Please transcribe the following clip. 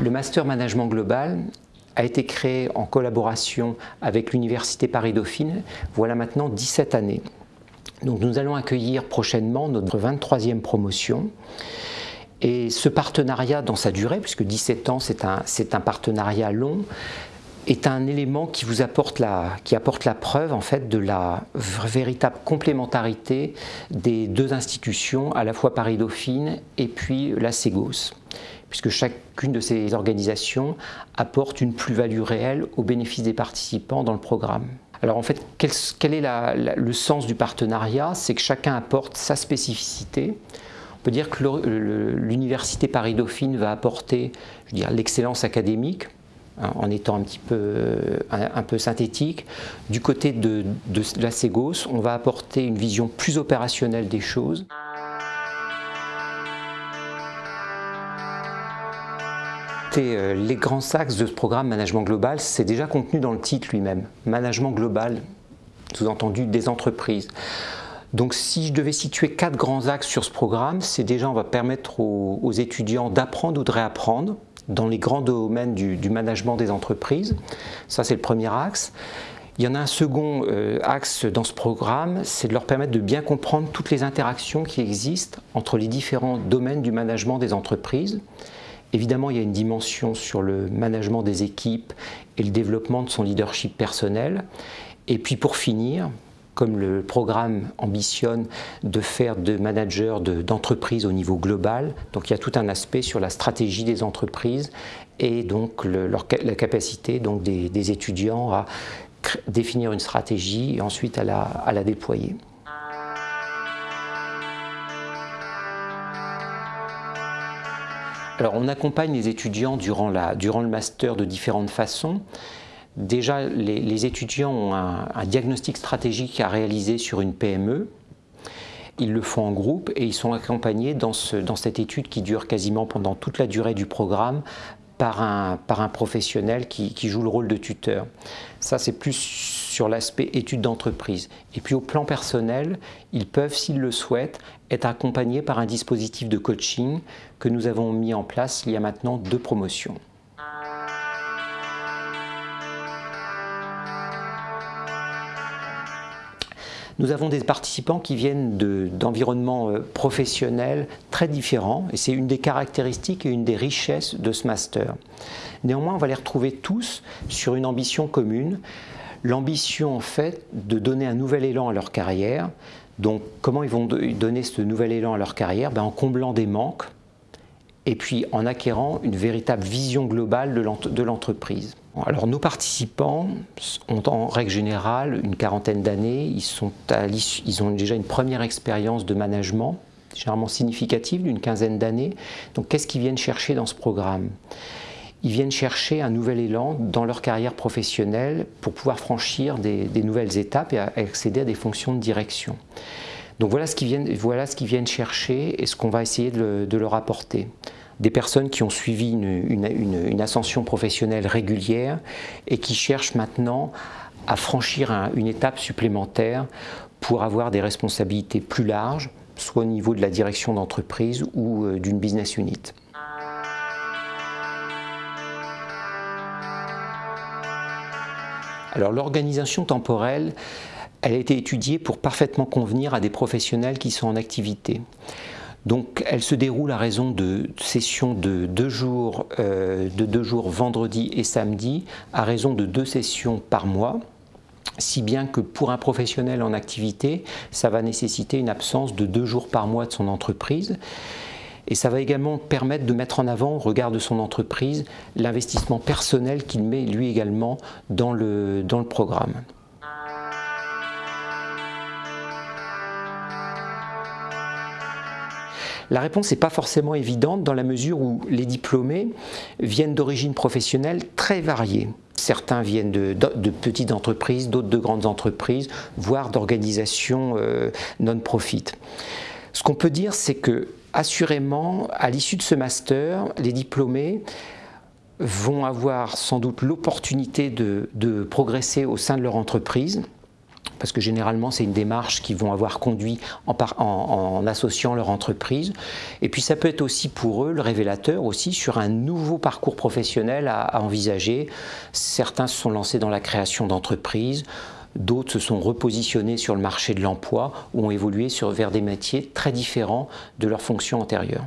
Le Master Management Global a été créé en collaboration avec l'Université Paris-Dauphine, voilà maintenant 17 années. Donc nous allons accueillir prochainement notre 23e promotion. Et ce partenariat dans sa durée, puisque 17 ans c'est un, partenariat long, est un élément qui vous apporte la, qui apporte la preuve en fait de la véritable complémentarité des deux institutions, à la fois Paris-Dauphine et puis la Ségos puisque chacune de ces organisations apporte une plus-value réelle au bénéfice des participants dans le programme. Alors en fait, quel, est le sens du partenariat? C'est que chacun apporte sa spécificité. On peut dire que l'Université Paris-Dauphine va apporter l'excellence académique, hein, en étant un petit peu, un, peu synthétique. Du côté de, de la Ségos, on va apporter une vision plus opérationnelle des choses. Euh, les grands axes de ce programme Management Global, c'est déjà contenu dans le titre lui-même. Management Global, sous-entendu des entreprises. Donc si je devais situer quatre grands axes sur ce programme, c'est déjà on va permettre aux, étudiants d'apprendre ou de réapprendre dans les grands domaines du, management des entreprises. Ça c'est le premier axe. Il y en a un second euh, axe dans ce programme, c'est de leur permettre de bien comprendre toutes les interactions qui existent entre les différents domaines du management des entreprises. Évidemment, il y a une dimension sur le management des équipes et le développement de son leadership personnel. Et puis pour finir, comme le programme ambitionne de faire de managers d'entreprises au niveau global, donc il y a tout un aspect sur la stratégie des entreprises et donc la capacité donc des, étudiants à définir une stratégie et ensuite à la déployer. Alors on accompagne les étudiants durant, le master de différentes façons. Déjà, les, étudiants ont un, diagnostic stratégique à réaliser sur une PME. Ils le font en groupe et ils sont accompagnés dans, cette étude qui dure quasiment pendant toute la durée du programme par un, professionnel qui, qui, joue le rôle de tuteur. Ça, c'est plus sur l'aspect étude d'entreprise. Et puis au plan personnel, ils peuvent, s'ils le souhaitent, être accompagnés par un dispositif de coaching que nous avons mis en place il y a maintenant deux promotions. Nous avons des participants qui viennent d'environnements euh, professionnels très différents et c'est une des caractéristiques et une des richesses de ce master. Néanmoins, on va les retrouver tous sur une ambition commune, l'ambition en fait de donner un nouvel élan à leur carrière. Donc comment ils vont donner ce nouvel élan à leur carrière? Ben, En comblant des manques et puis en acquérant une véritable vision globale de l'entreprise. Alors nos participants ont en règle générale une quarantaine d'années, ils, ont déjà une première expérience de management, généralement significative d'une quinzaine d'années. Donc qu'est-ce qu'ils viennent chercher dans ce programme? Ils viennent chercher un nouvel élan dans leur carrière professionnelle pour pouvoir franchir des, nouvelles étapes et accéder à des fonctions de direction. Donc voilà ce qu'ils viennent chercher et ce qu'on va essayer de, leur apporter. Des personnes qui ont suivi une, ascension professionnelle régulière et qui cherchent maintenant à franchir une étape supplémentaire pour avoir des responsabilités plus larges, soit au niveau de la direction d'entreprise ou euh, d'une business unit. Alors l'organisation temporelle, elle a été étudiée pour parfaitement convenir à des professionnels qui sont en activité. Donc elle se déroule à raison de sessions de deux jours, euh, de deux jours vendredi et samedi, à raison de deux sessions par mois si bien que pour un professionnel en activité, ça va nécessiter une absence de deux jours par mois de son entreprise. Et ça va également permettre de mettre en avant, au regard de son entreprise, l'investissement personnel qu'il met lui également dans le, dans le programme. La réponse n'est pas forcément évidente dans la mesure où les diplômés viennent d'origines professionnelles très variées. Certains viennent de, petites entreprises, d'autres de grandes entreprises, voire d'organisations euh, non-profit. Ce qu'on peut dire, c'est que assurément, à l'issue de ce master, les diplômés vont avoir sans doute l'opportunité de, progresser au sein de leur entreprise, parce que généralement c'est une démarche qu'ils vont avoir conduit en, associant leur entreprise. Et puis ça peut être aussi pour eux le révélateur aussi sur un nouveau parcours professionnel à, envisager. Certains se sont lancés dans la création d'entreprises, D'autres se sont repositionnés sur le marché de l'emploi ou ont évolué sur, vers des métiers très différents de leurs fonctions antérieures.